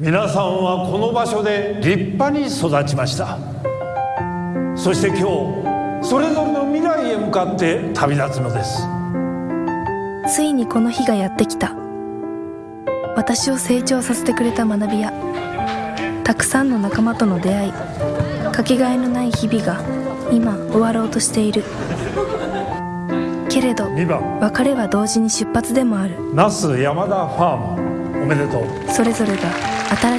皆さんはこの場所で立派に育ちました。そして今日それぞれの未来へ向かって旅立つのです。ついにこの日がやってきた。私を成長させてくれた学びやたくさんの仲間との出会いかけがえのない日々が今終わろうとしている。けれど2番別れは同時に出発でもある。那須山田ファームおめでとう。それぞれが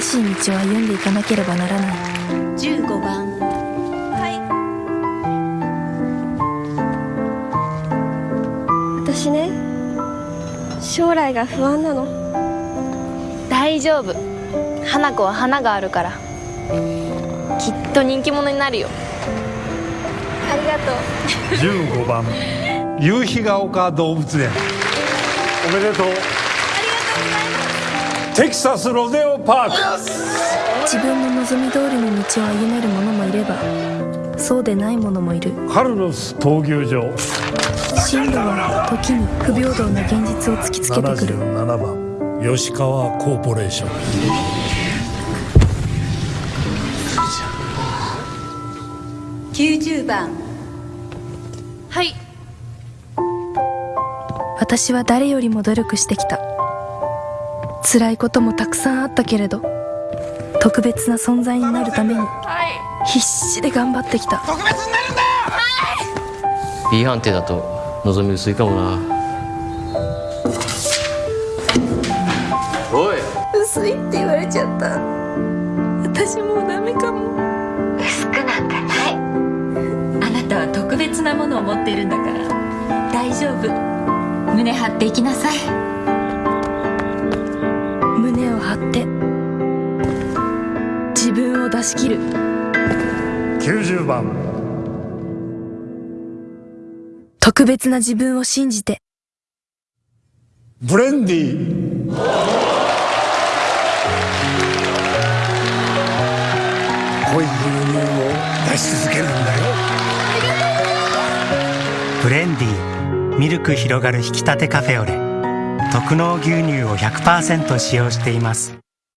新しい道を歩んでいかなければならない。15番。私ね将来が不安なの。大丈夫。花子は花があるから。きっと人気者になるよ。ありがとう。15番。夕日が丘動物園。おめでとうテキサスロデオパーク。自分の望み通りの道を歩める者もいればそうでない者もいる。カルロス闘牛場。進路は時に不平等な現実を突きつけてくる。77番。吉川コーポレーション。90番。はい。私は誰よりも努力してきた辛いこともたくさんあったけれど特別な存在になるために必死で頑張ってきた。B 判定だと望み薄いかもな。おい。薄いって言われちゃった。私もうダメかも。薄くなんかない。あなたは特別なものを持っているんだから。大丈夫。胸張っていきなさいって。自分を出し切る。90番。特別な自分を信じて。ブレンディ。濃い牛乳を出し続けるんだよ。ブレンディ。ミルク広がる引き立てカフェオレ特納牛乳を100%使用しています。